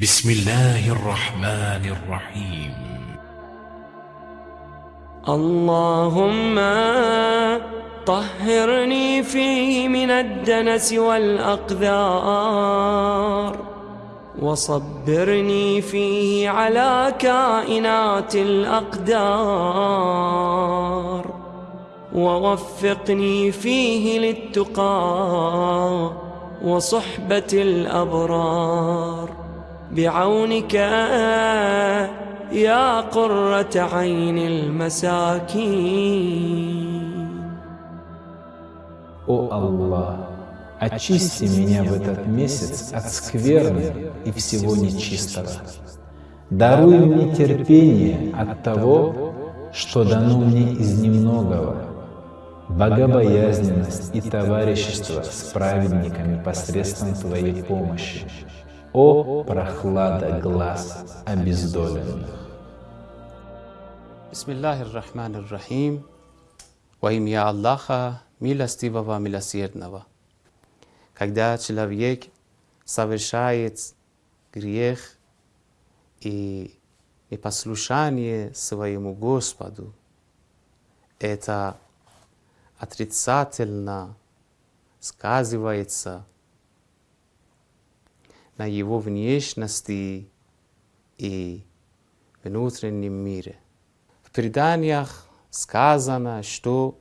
بسم الله الرحمن الرحيم. اللهم طهرني فيه من الدنس والأقذار وصبرني فيه على كائنات الأقدار ووفقني فيه للتقى وصحبة الأبرار. بعونك يا قرة عين المساكين О Аллах, очисти меня в этот месяц от скверны и всего нечистого. Даруй мне терпение от того, что дано мне из немногого, богобоязненность и товарищество с праведниками посредством Твоей помощи. О прохлада глаз обездоленных! Bismillahir Rahmanir Rahim. Во имя Аллаха, милостивого, милосердного. Когда человек совершает грех и непослушание своему Господу, это отрицательно сказывается на его внешности и внутреннем мире. В преданиях сказано, что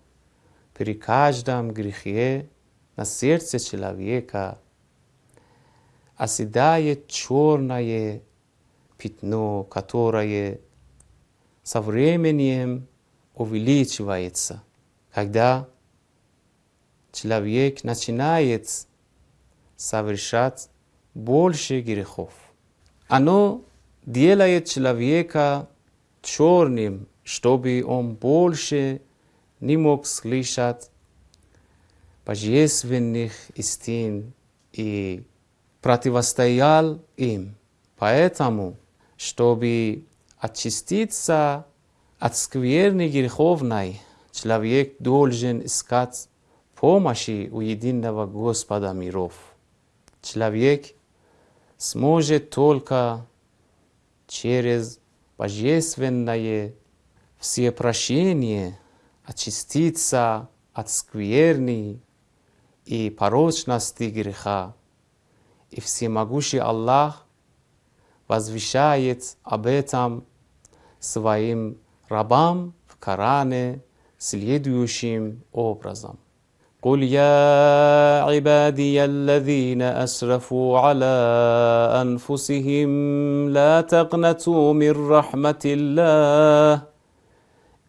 при каждом грехе на сердце человека оседает черное пятно, которое со временем увеличивается, когда человек начинает совершать больше грехов. Оно делает человека черным, чтобы он больше не мог слышать божественных истин и противостоял им. Поэтому, чтобы очиститься от скверны греховной, человек должен искать помощи у единого Господа миров. Человек сможет только через божественное всепрощение очиститься от скверны и порочности греха. И всемогущий Аллах возвещает об этом своим рабам в Коране следующим образом. قل يا عبادي الذين اسرفوا على انفسهم لا تقنطوا من رحمه الله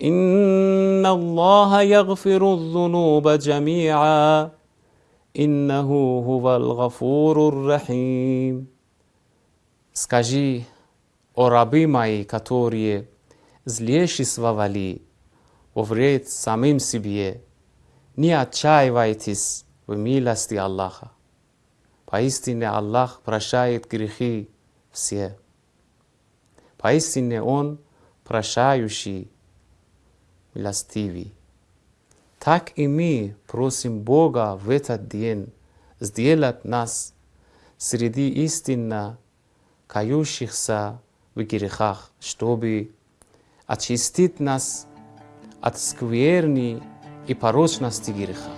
ان الله يغفر الذنوب جميعا انه هو الغفور الرحيم Скажи, о рабы мои, которые злейшествовали во вред самим себе, не отчаивайтесь в милости Аллаха. Поистине Аллах прощает грехи все. Поистине Он прощающий, милостивый. Так и мы просим Бога в этот день сделать нас среди истинно кающихся в грехах, чтобы очистить нас от скверни и порочности греха.